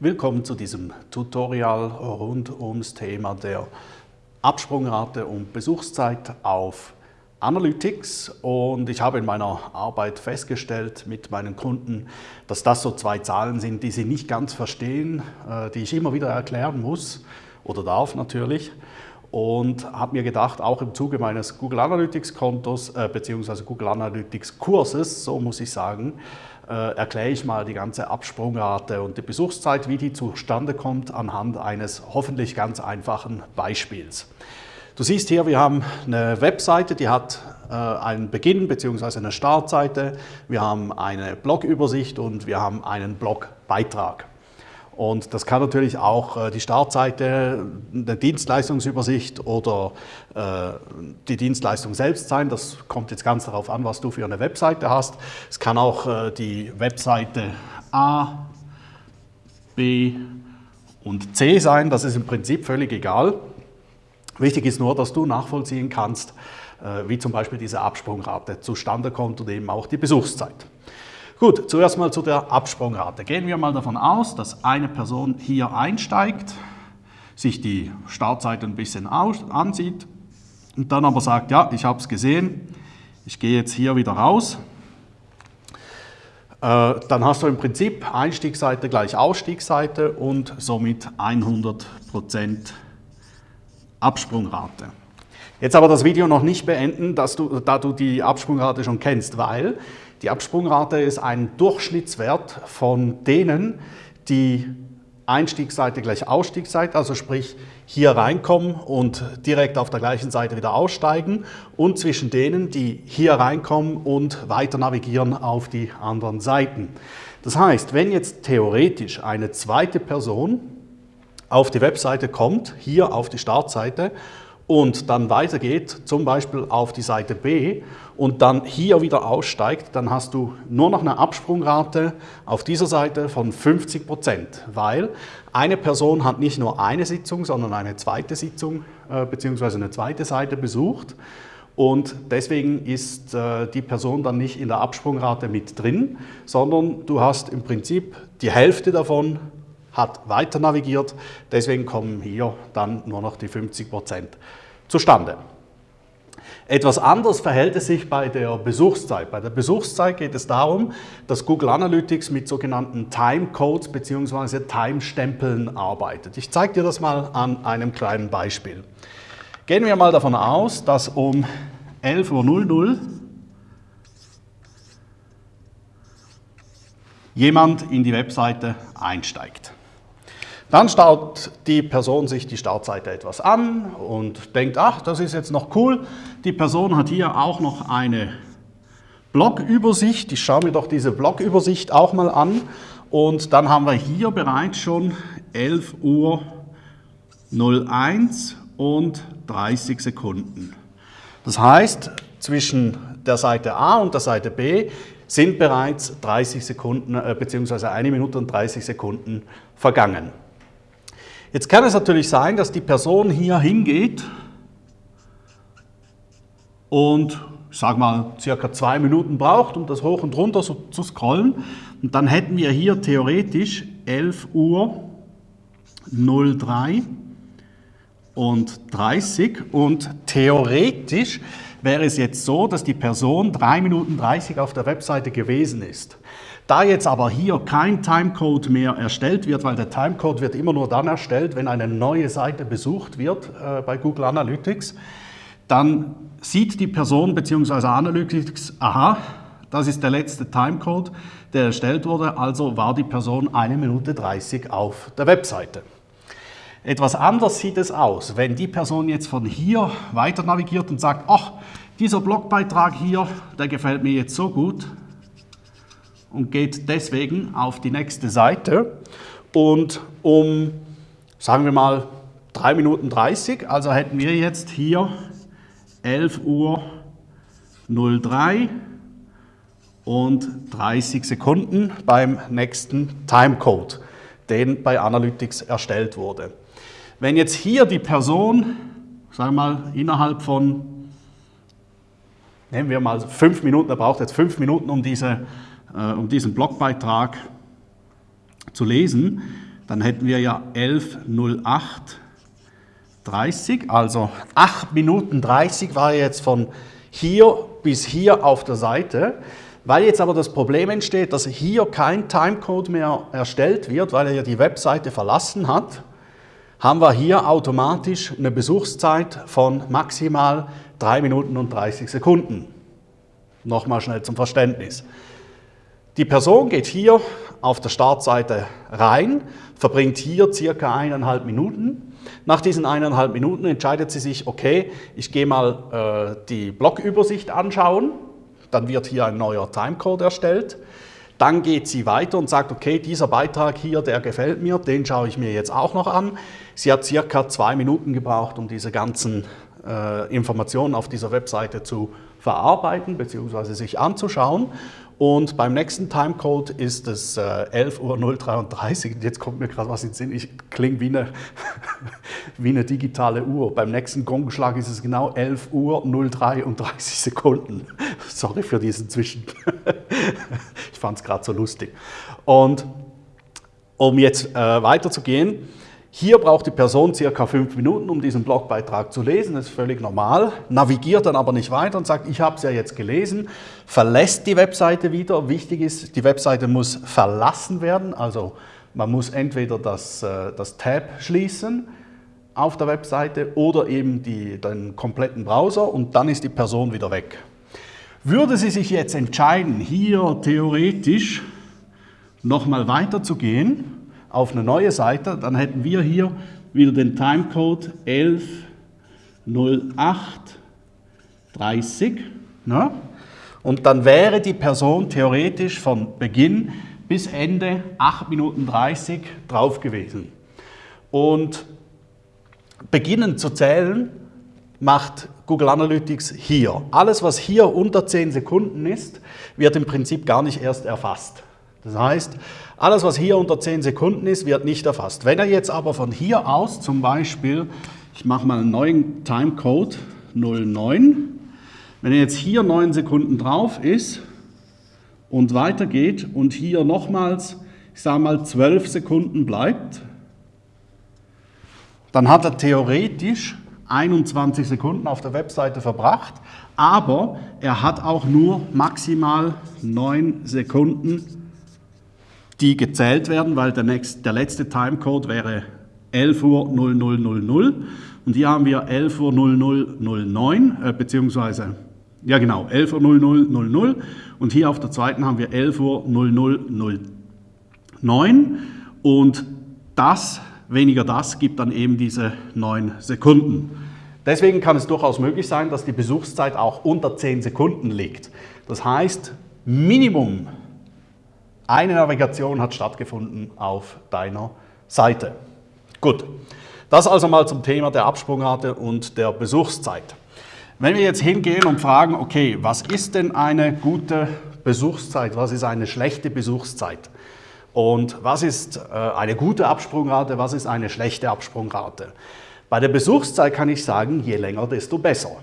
Willkommen zu diesem Tutorial rund ums Thema der Absprungrate und Besuchszeit auf Analytics. Und ich habe in meiner Arbeit festgestellt mit meinen Kunden, dass das so zwei Zahlen sind, die sie nicht ganz verstehen, äh, die ich immer wieder erklären muss oder darf natürlich und habe mir gedacht, auch im Zuge meines Google Analytics Kontos äh, bzw. Google Analytics Kurses, so muss ich sagen, äh, erkläre ich mal die ganze Absprungrate und die Besuchszeit, wie die zustande kommt, anhand eines hoffentlich ganz einfachen Beispiels. Du siehst hier, wir haben eine Webseite, die hat äh, einen Beginn bzw. eine Startseite, wir haben eine Blogübersicht und wir haben einen Blogbeitrag. Und das kann natürlich auch äh, die Startseite, eine Dienstleistungsübersicht oder äh, die Dienstleistung selbst sein. Das kommt jetzt ganz darauf an, was du für eine Webseite hast. Es kann auch äh, die Webseite A, B und C sein. Das ist im Prinzip völlig egal. Wichtig ist nur, dass du nachvollziehen kannst, wie zum Beispiel diese Absprungrate zustande kommt und eben auch die Besuchszeit. Gut, zuerst mal zu der Absprungrate. Gehen wir mal davon aus, dass eine Person hier einsteigt, sich die Startseite ein bisschen ansieht und dann aber sagt, ja, ich habe es gesehen, ich gehe jetzt hier wieder raus. Äh, dann hast du im Prinzip Einstiegsseite gleich Ausstiegsseite und somit 100% Absprungrate. Jetzt aber das Video noch nicht beenden, dass du, da du die Absprungrate schon kennst, weil die Absprungrate ist ein Durchschnittswert von denen, die Einstiegsseite gleich Ausstiegsseite, also sprich hier reinkommen und direkt auf der gleichen Seite wieder aussteigen und zwischen denen, die hier reinkommen und weiter navigieren auf die anderen Seiten. Das heißt, wenn jetzt theoretisch eine zweite Person auf die Webseite kommt, hier auf die Startseite und dann weitergeht, zum Beispiel auf die Seite B und dann hier wieder aussteigt, dann hast du nur noch eine Absprungrate auf dieser Seite von 50 Prozent, weil eine Person hat nicht nur eine Sitzung, sondern eine zweite Sitzung äh, bzw. eine zweite Seite besucht und deswegen ist äh, die Person dann nicht in der Absprungrate mit drin, sondern du hast im Prinzip die Hälfte davon hat weiter navigiert, deswegen kommen hier dann nur noch die 50 Prozent zustande. Etwas anders verhält es sich bei der Besuchszeit. Bei der Besuchszeit geht es darum, dass Google Analytics mit sogenannten Timecodes bzw. Timestempeln arbeitet. Ich zeige dir das mal an einem kleinen Beispiel. Gehen wir mal davon aus, dass um 11.00 Uhr jemand in die Webseite einsteigt. Dann schaut die Person sich die Startseite etwas an und denkt, ach, das ist jetzt noch cool. Die Person hat hier auch noch eine Blogübersicht. Ich schaue mir doch diese Blogübersicht auch mal an. Und dann haben wir hier bereits schon 11 Uhr 01 und 30 Sekunden. Das heißt, zwischen der Seite A und der Seite B sind bereits 30 Sekunden äh, bzw. 1 Minute und 30 Sekunden vergangen. Jetzt kann es natürlich sein, dass die Person hier hingeht und, ich sage mal, circa zwei Minuten braucht, um das hoch und runter so zu scrollen. Und dann hätten wir hier theoretisch 11 Uhr 03 und 30 und theoretisch wäre es jetzt so, dass die Person 3 Minuten 30 auf der Webseite gewesen ist. Da jetzt aber hier kein Timecode mehr erstellt wird, weil der Timecode wird immer nur dann erstellt, wenn eine neue Seite besucht wird äh, bei Google Analytics, dann sieht die Person bzw. Analytics, aha, das ist der letzte Timecode, der erstellt wurde, also war die Person 1 Minute 30 auf der Webseite. Etwas anders sieht es aus, wenn die Person jetzt von hier weiter navigiert und sagt, ach, dieser Blogbeitrag hier, der gefällt mir jetzt so gut, und geht deswegen auf die nächste Seite und um, sagen wir mal, 3 Minuten 30, also hätten wir jetzt hier 11 Uhr 03 und 30 Sekunden beim nächsten Timecode, den bei Analytics erstellt wurde. Wenn jetzt hier die Person, sagen wir mal, innerhalb von, nehmen wir mal 5 Minuten, er braucht jetzt 5 Minuten, um diese um diesen Blogbeitrag zu lesen, dann hätten wir ja 11.08.30, also 8 Minuten 30 war jetzt von hier bis hier auf der Seite. Weil jetzt aber das Problem entsteht, dass hier kein Timecode mehr erstellt wird, weil er ja die Webseite verlassen hat, haben wir hier automatisch eine Besuchszeit von maximal 3 Minuten und 30 Sekunden. Nochmal schnell zum Verständnis. Die Person geht hier auf der Startseite rein, verbringt hier circa eineinhalb Minuten. Nach diesen eineinhalb Minuten entscheidet sie sich, okay, ich gehe mal äh, die Blogübersicht anschauen, dann wird hier ein neuer Timecode erstellt. Dann geht sie weiter und sagt, okay, dieser Beitrag hier, der gefällt mir, den schaue ich mir jetzt auch noch an. Sie hat circa zwei Minuten gebraucht, um diese ganzen äh, Informationen auf dieser Webseite zu verarbeiten bzw. sich anzuschauen. Und beim nächsten Timecode ist es äh, 11.033 Uhr. Jetzt kommt mir gerade was in den Sinn. Ich klinge wie eine, wie eine digitale Uhr. Beim nächsten Gongschlag ist es genau 11 Uhr 033 Sekunden. Sorry für diesen Zwischen. ich fand es gerade so lustig. Und um jetzt äh, weiterzugehen, hier braucht die Person circa fünf Minuten, um diesen Blogbeitrag zu lesen, das ist völlig normal, navigiert dann aber nicht weiter und sagt, ich habe es ja jetzt gelesen, verlässt die Webseite wieder. Wichtig ist, die Webseite muss verlassen werden, also man muss entweder das, äh, das Tab schließen auf der Webseite oder eben die, den kompletten Browser und dann ist die Person wieder weg. Würde sie sich jetzt entscheiden, hier theoretisch nochmal weiterzugehen, auf eine neue Seite, dann hätten wir hier wieder den Timecode 11.08.30. Ne? Und dann wäre die Person theoretisch von Beginn bis Ende 8 Minuten 30 drauf gewesen. Und beginnen zu zählen macht Google Analytics hier. Alles, was hier unter 10 Sekunden ist, wird im Prinzip gar nicht erst erfasst. Das heißt, alles, was hier unter 10 Sekunden ist, wird nicht erfasst. Wenn er jetzt aber von hier aus zum Beispiel, ich mache mal einen neuen Timecode 09, wenn er jetzt hier 9 Sekunden drauf ist und weitergeht und hier nochmals, ich sage mal 12 Sekunden bleibt, dann hat er theoretisch 21 Sekunden auf der Webseite verbracht, aber er hat auch nur maximal 9 Sekunden die gezählt werden, weil der, nächste, der letzte Timecode wäre 11 Uhr 0000 und hier haben wir 11 Uhr 0009, äh, beziehungsweise, ja genau, 11 Uhr 0000 und hier auf der zweiten haben wir 11 Uhr 0009 und das, weniger das, gibt dann eben diese 9 Sekunden. Deswegen kann es durchaus möglich sein, dass die Besuchszeit auch unter 10 Sekunden liegt. Das heißt, Minimum eine Navigation hat stattgefunden auf deiner Seite. Gut, das also mal zum Thema der Absprungrate und der Besuchszeit. Wenn wir jetzt hingehen und fragen, okay, was ist denn eine gute Besuchszeit, was ist eine schlechte Besuchszeit und was ist äh, eine gute Absprungrate, was ist eine schlechte Absprungrate. Bei der Besuchszeit kann ich sagen, je länger, desto besser.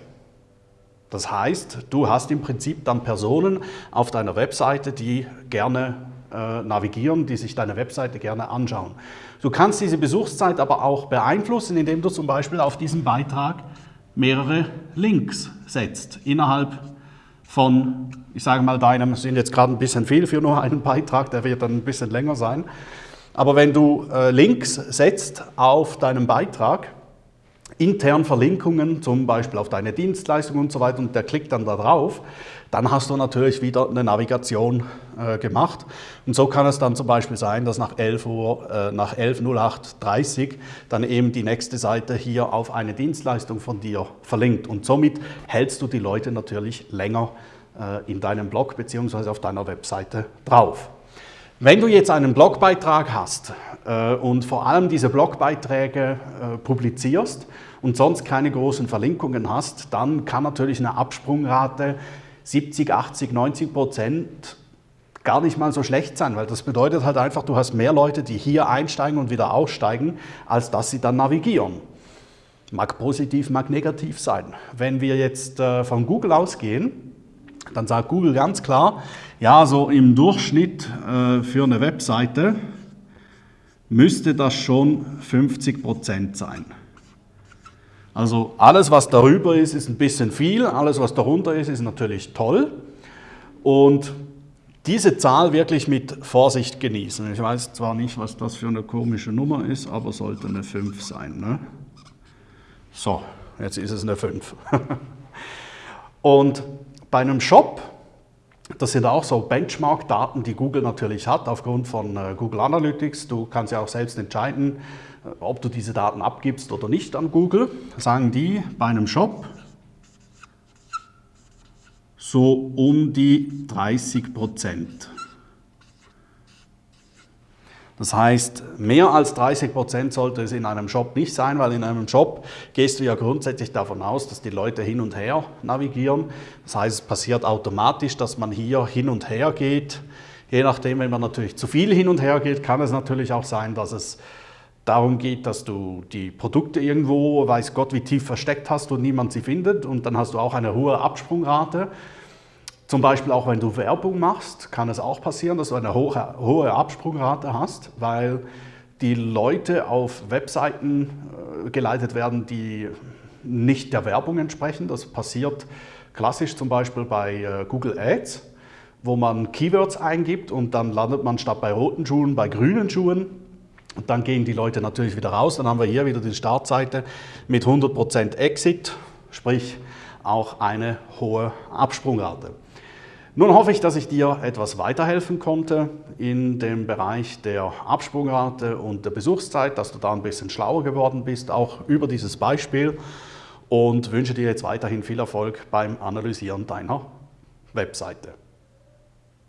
Das heißt, du hast im Prinzip dann Personen auf deiner Webseite, die gerne äh, navigieren, die sich deine Webseite gerne anschauen. Du kannst diese Besuchszeit aber auch beeinflussen, indem du zum Beispiel auf diesen Beitrag mehrere Links setzt innerhalb von, ich sage mal, deinem, sind jetzt gerade ein bisschen viel für nur einen Beitrag, der wird dann ein bisschen länger sein. Aber wenn du äh, Links setzt auf deinem Beitrag, intern Verlinkungen, zum Beispiel auf deine Dienstleistung und so weiter, und der klickt dann da drauf, dann hast du natürlich wieder eine Navigation äh, gemacht. Und so kann es dann zum Beispiel sein, dass nach 11 Uhr, äh, nach 11.08.30 dann eben die nächste Seite hier auf eine Dienstleistung von dir verlinkt. Und somit hältst du die Leute natürlich länger äh, in deinem Blog bzw. auf deiner Webseite drauf. Wenn du jetzt einen Blogbeitrag hast und vor allem diese Blogbeiträge äh, publizierst und sonst keine großen Verlinkungen hast, dann kann natürlich eine Absprungrate 70, 80, 90 Prozent gar nicht mal so schlecht sein, weil das bedeutet halt einfach, du hast mehr Leute, die hier einsteigen und wieder aussteigen, als dass sie dann navigieren. Mag positiv, mag negativ sein. Wenn wir jetzt äh, von Google ausgehen, dann sagt Google ganz klar, ja, so im Durchschnitt äh, für eine Webseite müsste das schon 50% sein. Also alles, was darüber ist, ist ein bisschen viel, alles, was darunter ist, ist natürlich toll. Und diese Zahl wirklich mit Vorsicht genießen. Ich weiß zwar nicht, was das für eine komische Nummer ist, aber sollte eine 5 sein. Ne? So, jetzt ist es eine 5. Und bei einem Shop, das sind auch so Benchmark-Daten, die Google natürlich hat, aufgrund von äh, Google Analytics. Du kannst ja auch selbst entscheiden, äh, ob du diese Daten abgibst oder nicht an Google. Sagen die bei einem Shop so um die 30 Prozent. Das heißt, mehr als 30 Prozent sollte es in einem Shop nicht sein, weil in einem Shop gehst du ja grundsätzlich davon aus, dass die Leute hin und her navigieren. Das heißt, es passiert automatisch, dass man hier hin und her geht. Je nachdem, wenn man natürlich zu viel hin und her geht, kann es natürlich auch sein, dass es darum geht, dass du die Produkte irgendwo, weiß Gott wie tief versteckt hast und niemand sie findet und dann hast du auch eine hohe Absprungrate. Zum Beispiel auch wenn du Werbung machst, kann es auch passieren, dass du eine hohe, hohe Absprungrate hast, weil die Leute auf Webseiten äh, geleitet werden, die nicht der Werbung entsprechen. Das passiert klassisch zum Beispiel bei äh, Google Ads, wo man Keywords eingibt und dann landet man statt bei roten Schuhen bei grünen Schuhen. Und dann gehen die Leute natürlich wieder raus. Dann haben wir hier wieder die Startseite mit 100% Exit, sprich auch eine hohe Absprungrate. Nun hoffe ich, dass ich dir etwas weiterhelfen konnte in dem Bereich der Absprungrate und der Besuchszeit, dass du da ein bisschen schlauer geworden bist, auch über dieses Beispiel und wünsche dir jetzt weiterhin viel Erfolg beim Analysieren deiner Webseite.